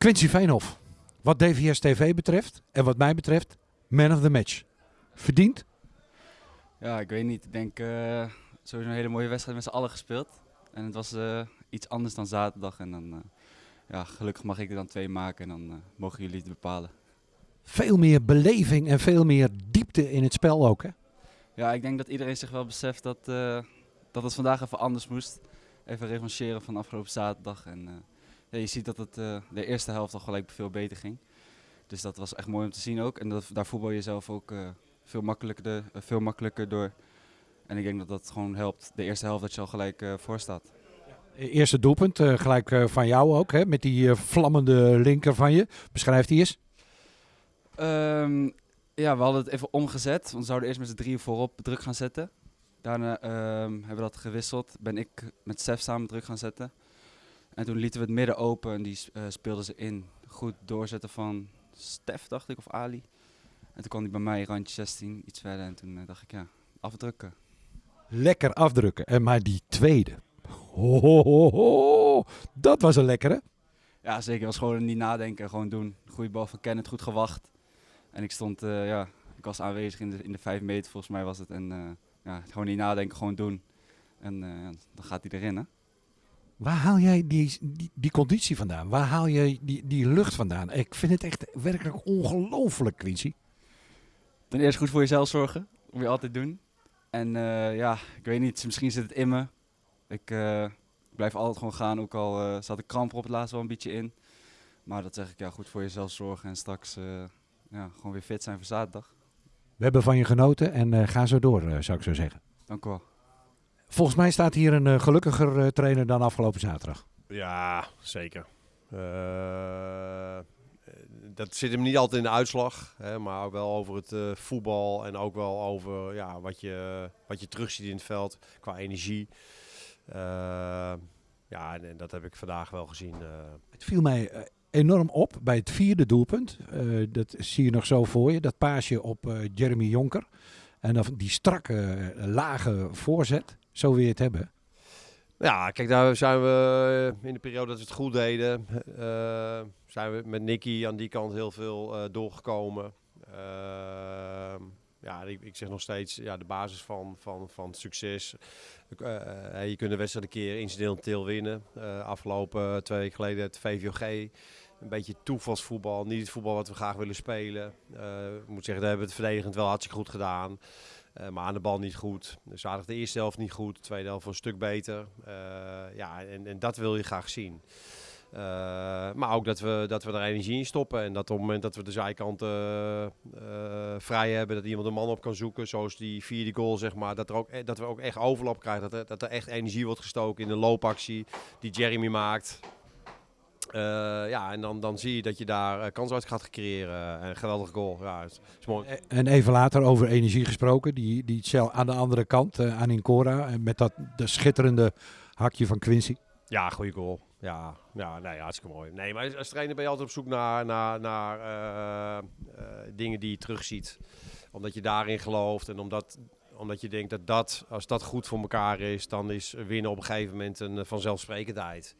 Quincy Veenhoff, wat DVS TV betreft en wat mij betreft, man of the match. Verdiend? Ja, ik weet niet. Ik denk eh sowieso een hele mooie wedstrijd met z'n allen gespeeld. En het was eh, iets anders dan zaterdag. En dan, eh, ja, gelukkig mag ik er dan twee maken en dan mogen jullie het bepalen. Veel meer beleving en veel meer diepte in het spel ook. Hè? Ja, ik denk dat iedereen zich wel beseft dat, dat het vandaag even anders moest. Even revancheren van afgelopen zaterdag. En ja, je ziet dat het eh, de eerste helft al gelijk veel beter ging. Dus dat was echt mooi om te zien ook. En dat, daar voetbal je zelf ook eh, veel, makkelijker, eh, veel makkelijker door. En ik denk dat dat gewoon helpt. De eerste helft dat je al gelijk voor staat. Eerste doelpunt, gelijk van jou ook, hè? met die vlammende linker van je. Beschrijf die eens. Ehm, ja, we hadden het even omgezet. Want we zouden eerst met z'n drieën voorop druk gaan zetten. Daarna ehm, hebben we dat gewisseld. Ben ik met Sef samen druk gaan zetten. En toen lieten we het midden open en die eh, speelden ze in. Goed doorzetten van Stef, dacht ik, of Ali. En toen kwam hij bij mij, randje 16, iets verder. En toen eh, dacht ik, ja, afdrukken. Lekker afdrukken. En maar die tweede. Ho, ho, ho. Dat was een lekkere. Ja, zeker. was gewoon niet nadenken, gewoon doen. Goede bal van Kenneth, goed gewacht. En ik stond, eh, ja, ik was aanwezig in de, in de vijf meter volgens mij was het. En ja, gewoon niet nadenken, gewoon doen. En dan gaat hij erin, hè. Waar haal jij die, die, die conditie vandaan? Waar haal je die, die lucht vandaan? Ik vind het echt werkelijk ongelooflijk, Quincy. Ten eerste goed voor jezelf zorgen, moet je altijd doen. En eh, ja, ik weet niet, misschien zit het in me. Ik eh, blijf altijd gewoon gaan, ook al eh, zat ik kramp op het laatst wel een beetje in. Maar dat zeg ik, ja, goed voor jezelf zorgen en straks ja, gewoon weer fit zijn voor zaterdag. We hebben van je genoten en ga zo door, zou ik zo zeggen. Dank u wel. Volgens mij staat hier een eh, gelukkiger eh, trainer dan afgelopen zaterdag. Ja, zeker. Eh, dat zit hem niet altijd in de uitslag, hè, maar ook wel over het voetbal en ook wel over ja, wat, je, wat je terugziet in het veld qua energie. Ja, en, en dat heb ik vandaag wel gezien. Het viel mij enorm op bij het vierde doelpunt. Dat zie je nog zo voor je. Dat paasje op Jeremy Jonker. En dan die strakke, lage voorzet. Zo wil je het hebben. Ja, kijk, daar zijn we in de periode dat we het goed deden, eh, zijn we met Nicky aan die kant heel veel eh, doorgekomen. Ehm, ja, ik, ik zeg nog steeds, ja, de basis van, van, van succes. Eh, eh, je kunt de wedstrijd een keer incidenteel winnen. Eh, afgelopen twee weken geleden het VVOG. Een beetje toevalsvoetbal, niet het voetbal wat we graag willen spelen. Eh, ik moet zeggen, daar hebben we het verdedigend wel hartstikke goed gedaan. Eh, maar aan de bal niet goed. Dus aardig de eerste helft niet goed. De tweede helft een stuk beter. Eh, ja, en, en dat wil je graag zien. Maar ook dat we, dat we er energie in stoppen. En dat op het moment dat we de zijkant eh, vrij hebben, dat iemand een man op kan zoeken. Zoals die vierde goal, zeg maar. Dat, er ook, e- dat we ook echt overlap krijgen. Dat er, dat er echt energie wordt gestoken in de loopactie die Jeremy maakt. Eh, ja, en dan, dan zie je dat je daar eh, kans uit gaat creëren. En een geweldige goal. Ja, het is mooi. Eh, En even later over energie gesproken. Die, die cel aan de andere kant, eh, aan Incora. En met dat de schitterende hakje van Quincy. Ja, goede goal. Ja, ja nee, hartstikke mooi. Nee, maar als trainer ben je altijd op zoek naar, naar, naar eh, eh, dingen die je terugziet. Omdat je daarin gelooft en omdat, omdat je denkt dat, dat als dat goed voor elkaar is, dan is winnen op een gegeven moment een eh, vanzelfsprekendheid.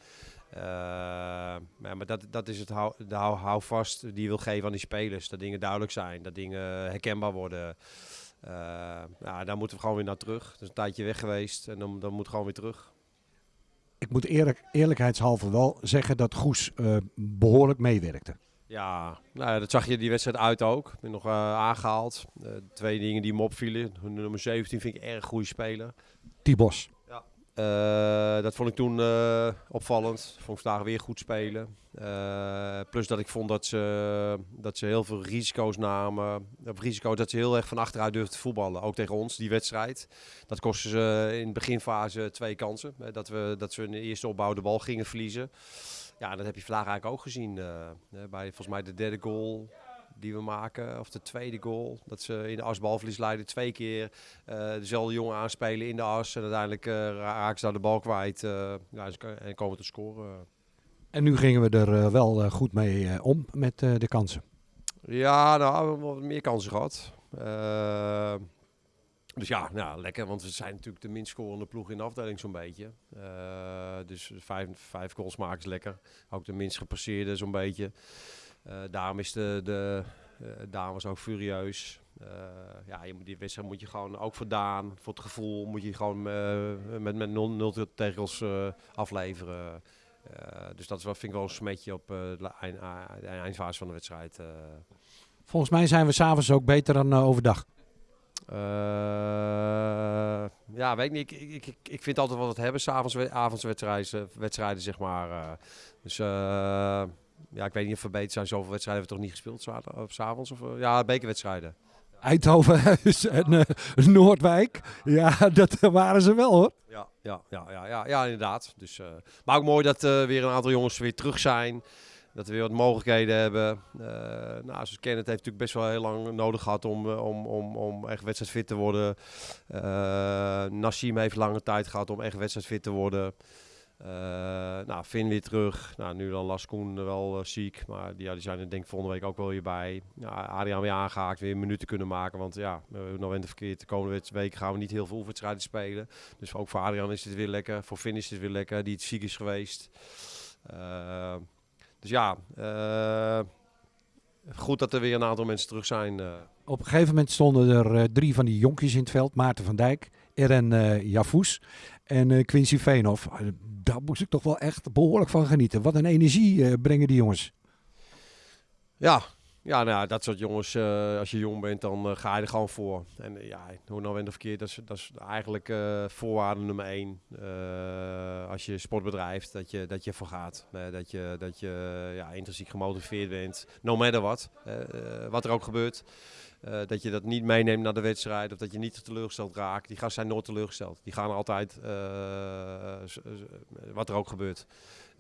Eh, maar maar dat, dat is het hou, de hou, houvast die je wil geven aan die spelers. Dat dingen duidelijk zijn, dat dingen herkenbaar worden. Eh, ja, daar moeten we gewoon weer naar terug. Het is een tijdje weg geweest en dan, dan moet gewoon weer terug. Ik moet eerlijk, eerlijkheidshalve wel zeggen dat Goes eh, behoorlijk meewerkte. Ja, nou, ja, dat zag je die wedstrijd uit ook. Ik ben nog eh, aangehaald. Eh, twee dingen die me opvielen. Nummer 17 vind ik erg goede speler. Tibos. Eh, dat vond ik toen eh, opvallend. Vond ik vandaag weer goed spelen. Eh, plus dat ik vond dat ze, dat ze heel veel risico's namen. Op risico dat ze heel erg van achteruit durfden te voetballen. Ook tegen ons, die wedstrijd. Dat kostte ze in de beginfase twee kansen. Dat, we, dat ze in de eerste opbouw de bal gingen verliezen. Ja, dat heb je vandaag eigenlijk ook gezien. bij volgens mij de derde goal die we maken, of de tweede goal. Dat ze in de as balverlies leiden twee keer eh, dezelfde jongen aanspelen in de as. En uiteindelijk eh, raken ze daar de bal kwijt eh, en komen te scoren. En nu gingen we er wel goed mee om met de kansen. Ja, nou, we hebben wat meer kansen gehad. Eh, Dus ja, nou, lekker, want we zijn natuurlijk de minst scorende ploeg in de afdeling zo'n beetje. Uh, dus vijf, vijf goals maken is lekker. Ook de minst gepasseerde zo'n beetje. Uh, daarom is de, de uh, dames ook furieus. ja, je moet die wedstrijd moet je gewoon ook voor Daan, voor het gevoel, moet je gewoon met, met 0 tegels afleveren. dus dat is wel, vind ik wel een smetje op de, eind, de eindfase van de wedstrijd. Volgens mij zijn we s'avonds ook beter dan overdag. Uh, ja, weet ik niet. Ik, ik, ik, ik vind altijd wat het hebben, s'avonds avondswedstrijden, wedstrijden, zeg maar. Uh, dus uh, ja, ik weet niet of beter zijn. Zoveel wedstrijden hebben we toch niet gespeeld op s'avonds? Of, ja, bekerwedstrijden. Eindhoven en Noordwijk. Ja, dat waren ze wel hoor. Ja, ja, ja, ja, ja, ja inderdaad. Dus, maar ook mooi dat weer een aantal jongens weer terug zijn. Dat we weer wat mogelijkheden hebben. Uh, nou, zoals Kenneth heeft natuurlijk best wel heel lang nodig gehad om, eh, om, om, om echt wedstrijdfit te worden. Uh, Nassim heeft lange tijd gehad om echt wedstrijdfit te worden. Uh, nou, Finn weer terug. Nou, nu dan Las Koen wel ziek. Maar die, ja, die zijn er denk ik volgende week ook wel weer bij. Nou, Adriaan weer aangehaakt, weer minuten kunnen maken. Want ja, we hebben nog in de verkeerd. De komende week gaan we niet heel veel wedstrijden spelen. Dus ook voor Adriaan is het weer lekker. Voor Finn is het weer lekker, die het ziek is geweest. Dus ja, goed dat er weer een aantal mensen terug zijn. Uh. Op een gegeven moment stonden er uh, drie van die jonkjes in het veld. Maarten van Dijk, Eren uh, en Quincy Veenhoff. Daar moest ik toch wel echt behoorlijk van genieten. Wat een energie brengen die jongens. Ja, ja, nou, dat soort jongens, uh, als je jong bent, dan uh, ga je er gewoon voor. En uh, ja, hoe nou of verkeerd, dat is, dat is eigenlijk voorwaarde nummer één. als je sport bedrijft, dat je, dat je voor gaat. dat je, dat je ja, intrinsiek gemotiveerd bent, no matter what. wat er ook gebeurt. dat je dat niet meeneemt naar de wedstrijd of dat je niet teleurgesteld raakt. Die gasten zijn nooit teleurgesteld. Die gaan altijd, wat er ook gebeurt.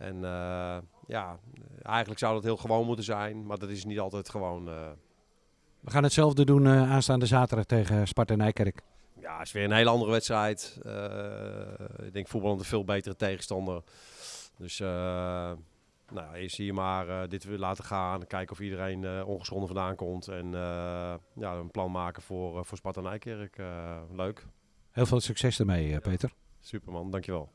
En uh, ja, eigenlijk zou dat heel gewoon moeten zijn, maar dat is niet altijd gewoon. Uh... We gaan hetzelfde doen uh, aanstaande zaterdag tegen Sparta Nijkerk. Ja, het is weer een hele andere wedstrijd. ik denk voetbal een veel betere tegenstander. Dus nou, eerst hier maar dit weer laten gaan. Kijken of iedereen ongeschonden vandaan komt. En ja, een plan maken voor, voor Sparta Nijkerk. leuk. Heel veel succes ermee, Peter. Superman, dankjewel.